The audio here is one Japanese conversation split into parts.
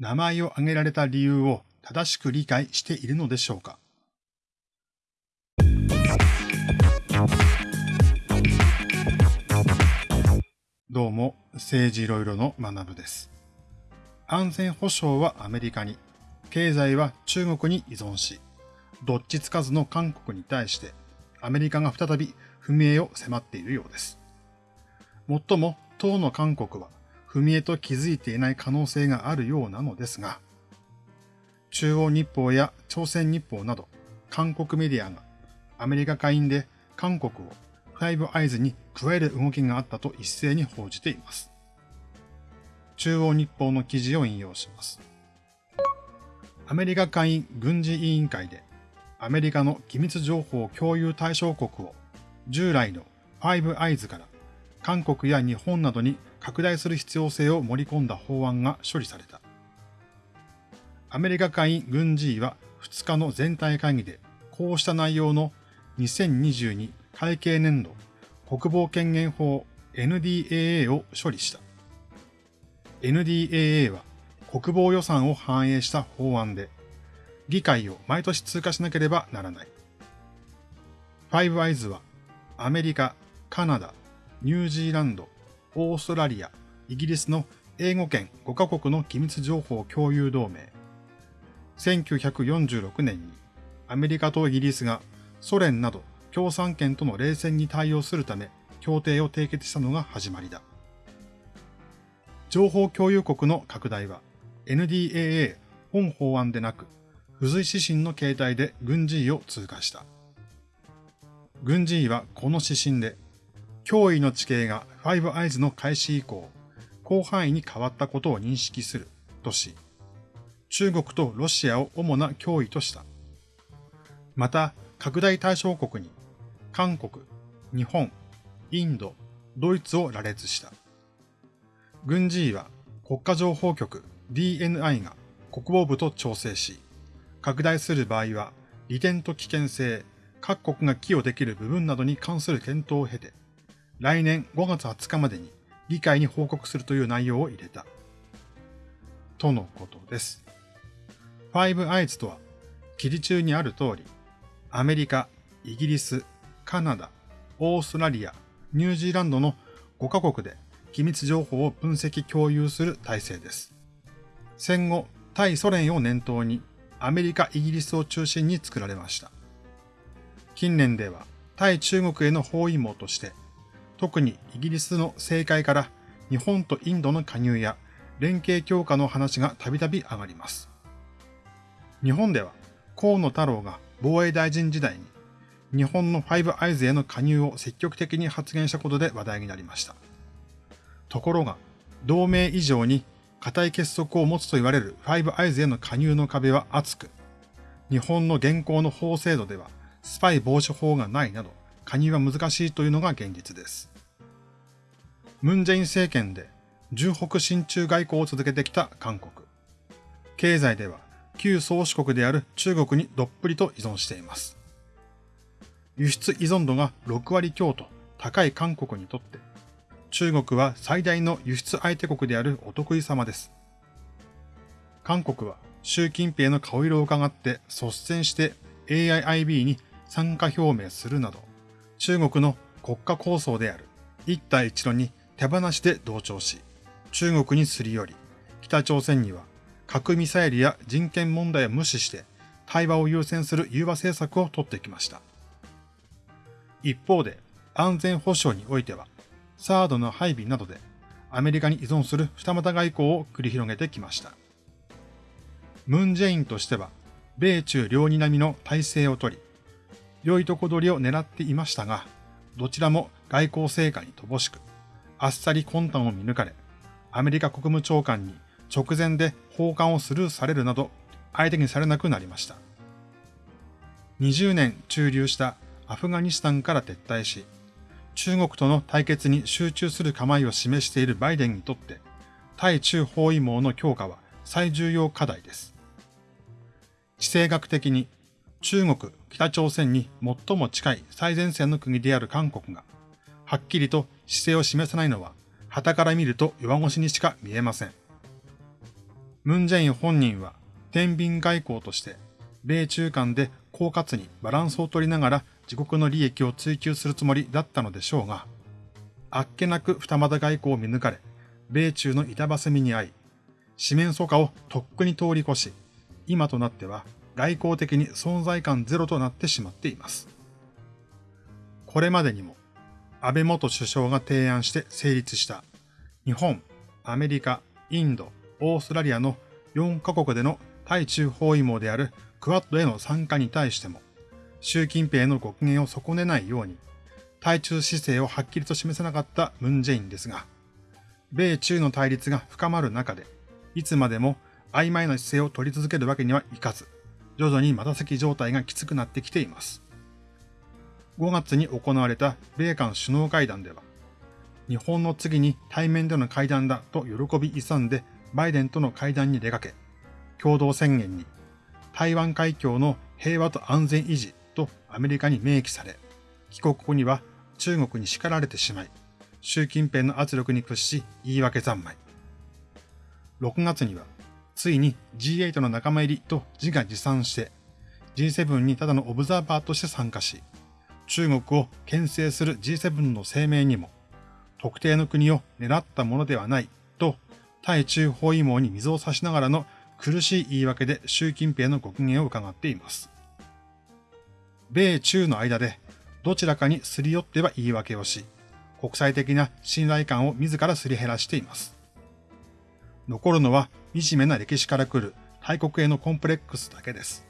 名前を挙げられた理由を正しく理解しているのでしょうか？どうも、政治いろいろの学部です。安全保障はアメリカに、経済は中国に依存し、どっちつかずの韓国に対して、アメリカが再び踏み絵を迫っているようです。もっとも、当の韓国は、踏み絵と気づいていない可能性があるようなのですが、中央日報や朝鮮日報など、韓国メディアが、アメリカ下院で韓国をファイブアイズに加える動きがあったと一斉に報じています。中央日報の記事を引用します。アメリカ下院軍事委員会でアメリカの機密情報共有対象国を従来のファイブアイズから韓国や日本などに拡大する必要性を盛り込んだ法案が処理された。アメリカ下院軍事委は2日の全体会議でこうした内容の2022会計年度国防権限法 NDAA を処理した。NDAA は国防予算を反映した法案で、議会を毎年通過しなければならない。ファイブアイズはアメリカ、カナダ、ニュージーランド、オーストラリア、イギリスの英語圏5カ国の機密情報共有同盟。1946年にアメリカとイギリスがソ連など共産圏との冷戦に対応するため協定を締結したのが始まりだ。情報共有国の拡大は NDAA 本法案でなく、付随指針の形態で軍事委を通過した。軍事委はこの指針で、脅威の地形がファイブアイズの開始以降、広範囲に変わったことを認識するとし、中国とロシアを主な脅威とした。また、拡大対象国に韓国、日本、インド、ドイツを羅列した。軍事委は国家情報局 DNI が国防部と調整し、拡大する場合は利点と危険性、各国が寄与できる部分などに関する検討を経て、来年5月20日までに議会に報告するという内容を入れた。とのことです。ファイブアイズとは、記事中にある通り、アメリカ、イギリス、カナダ、オーストラリア、ニュージーランドの5カ国で機密情報を分析共有する体制です。戦後、対ソ連を念頭にアメリカ、イギリスを中心に作られました。近年では対中国への包囲網として、特にイギリスの政界から日本とインドの加入や連携強化の話がたびたび上がります。日本では河野太郎が防衛大臣時代に日本のファイブアイズへの加入を積極的に発言したことで話題になりました。ところが、同盟以上に固い結束を持つと言われるファイブアイズへの加入の壁は厚く、日本の現行の法制度ではスパイ防止法がないなど、加入は難しいというのが現実です。ムンジェイン政権で重北親中外交を続けてきた韓国。経済では旧宗主国である中国にどっぷりと依存しています。輸出依存度が6割強と高い韓国にとって、中国は最大の輸出相手国であるお得意様です。韓国は習近平の顔色を伺って率先して AIIB に参加表明するなど、中国の国家構想である一帯一路に手放しで同調し、中国にすり寄り、北朝鮮には核ミサイルや人権問題を無視して対話を優先する融和政策を取ってきました。一方で安全保障においては、サードの配備などでアメリカに依存する二股外交を繰り広げてきました。ムン・ジェインとしては、米中両に並みの体制をとり、良いとこ取りを狙っていましたが、どちらも外交成果に乏しく、あっさり魂胆を見抜かれ、アメリカ国務長官に直前で訪韓をスルーされるなど、相手にされなくなりました。20年駐留したアフガニスタンから撤退し、中国との対決に集中する構えを示しているバイデンにとって、対中包囲網の強化は最重要課題です。地政学的に中国、北朝鮮に最も近い最前線の国である韓国が、はっきりと姿勢を示さないのは、旗から見ると弱腰にしか見えません。ムンジェイン本人は天秤外交として米中間で狡猾にバランスを取りながら自国の利益を追求するつもりだったのでしょうが、あっけなく二股外交を見抜かれ、米中の板挟みに遭い、四面楚歌をとっくに通り越し、今となっては外交的に存在感ゼロとなってしまっています。これまでにも、安倍元首相が提案して成立した日本、アメリカ、インド、オーストラリアの4カ国での対中包囲網であるクワッドへの参加に対しても、習近平のご機嫌を損ねないように、対中姿勢をはっきりと示せなかったムンジェインですが、米中の対立が深まる中で、いつまでも曖昧な姿勢を取り続けるわけにはいかず、徐々にまた席状態がきつくなってきています。5月に行われた米韓首脳会談では、日本の次に対面での会談だと喜び勇んでバイデンとの会談に出かけ、共同宣言に台湾海峡の平和と安全維持とアメリカに明記され、帰国後には中国に叱られてしまい、習近平の圧力に屈し言い訳三昧。6月には、ついに G8 の仲間入りと自画自賛して、G7 にただのオブザーバーとして参加し、中国を牽制する G7 の声明にも、特定の国を狙ったものではないと、対中包囲網に水を差しながらの苦しい言い訳で習近平のご機嫌を伺っています。米中の間でどちらかにすり寄っては言い訳をし、国際的な信頼感を自らすり減らしています。残るのは惨めな歴史から来る大国へのコンプレックスだけです。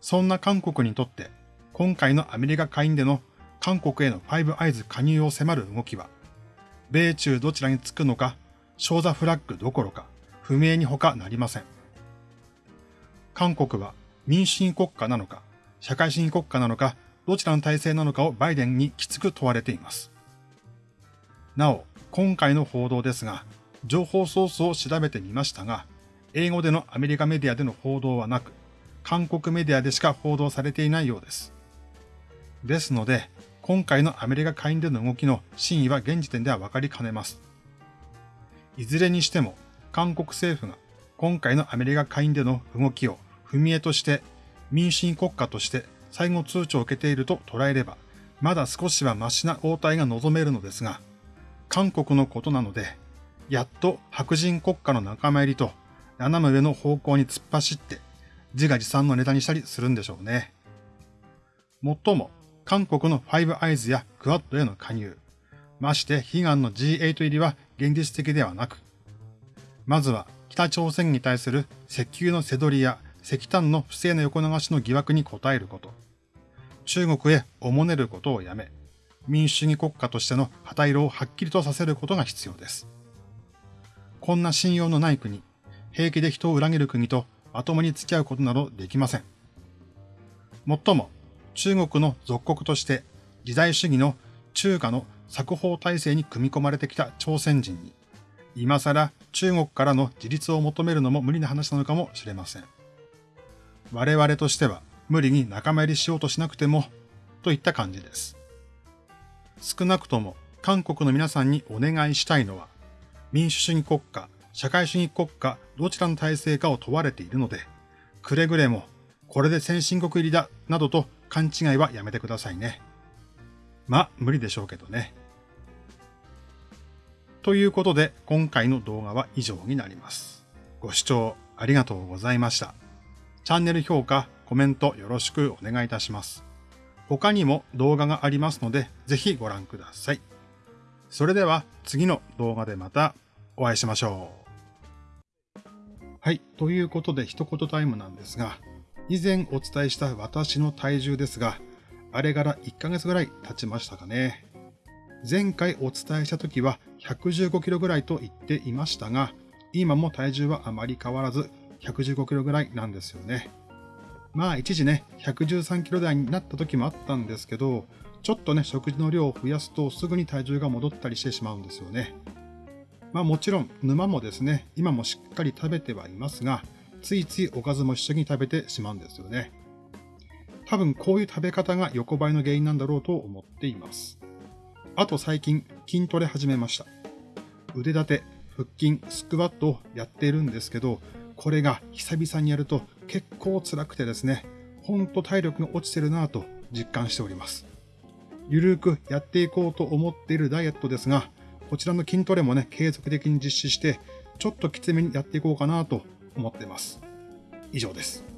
そんな韓国にとって、今回のアメリカ下院での韓国へのファイブアイズ加入を迫る動きは、米中どちらにつくのか、ショーザフラッグどころか、不明に他なりません。韓国は民主主義国家なのか、社会主義国家なのか、どちらの体制なのかをバイデンにきつく問われています。なお、今回の報道ですが、情報ソースを調べてみましたが、英語でのアメリカメディアでの報道はなく、韓国メディアでしか報道されていないようです。ですので、今回のアメリカ下院での動きの真意は現時点では分かりかねます。いずれにしても、韓国政府が今回のアメリカ下院での動きを踏み絵として民主主義国家として最後通知を受けていると捉えれば、まだ少しはマシな応対が望めるのですが、韓国のことなので、やっと白人国家の仲間入りと斜め上の方向に突っ走って自画自賛のネタにしたりするんでしょうね。もっとも、韓国のファイブアイズやクワッドへの加入、まして悲願の G8 入りは現実的ではなく、まずは北朝鮮に対する石油の背取りや石炭の不正な横流しの疑惑に応えること、中国へおもねることをやめ、民主主義国家としての旗色をはっきりとさせることが必要です。こんな信用のない国、平気で人を裏切る国とまともに付き合うことなどできません。もっとも、中国の属国として時代主義の中華の作法体制に組み込まれてきた朝鮮人に、今更中国からの自立を求めるのも無理な話なのかもしれません。我々としては無理に仲間入りしようとしなくても、といった感じです。少なくとも韓国の皆さんにお願いしたいのは、民主主義国家、社会主義国家、どちらの体制かを問われているので、くれぐれも、これで先進国入りだ、などと勘違いはやめてくださいね。まあ、無理でしょうけどね。ということで、今回の動画は以上になります。ご視聴ありがとうございました。チャンネル評価、コメントよろしくお願いいたします。他にも動画がありますので、ぜひご覧ください。それでは次の動画でまたお会いしましょう。はい。ということで一言タイムなんですが、以前お伝えした私の体重ですが、あれから1ヶ月ぐらい経ちましたかね。前回お伝えした時は115キロぐらいと言っていましたが、今も体重はあまり変わらず115キロぐらいなんですよね。まあ一時ね、113キロ台になった時もあったんですけど、ちょっとね、食事の量を増やすとすぐに体重が戻ったりしてしまうんですよね。まあもちろん沼もですね、今もしっかり食べてはいますが、ついついおかずも一緒に食べてしまうんですよね。多分こういう食べ方が横ばいの原因なんだろうと思っています。あと最近筋トレ始めました。腕立て、腹筋、スクワットをやっているんですけど、これが久々にやると結構辛くてですね、ほんと体力が落ちてるなぁと実感しております。ゆるくやっていこうと思っているダイエットですが、こちらの筋トレもね、継続的に実施して、ちょっときつめにやっていこうかなと思っています。以上です。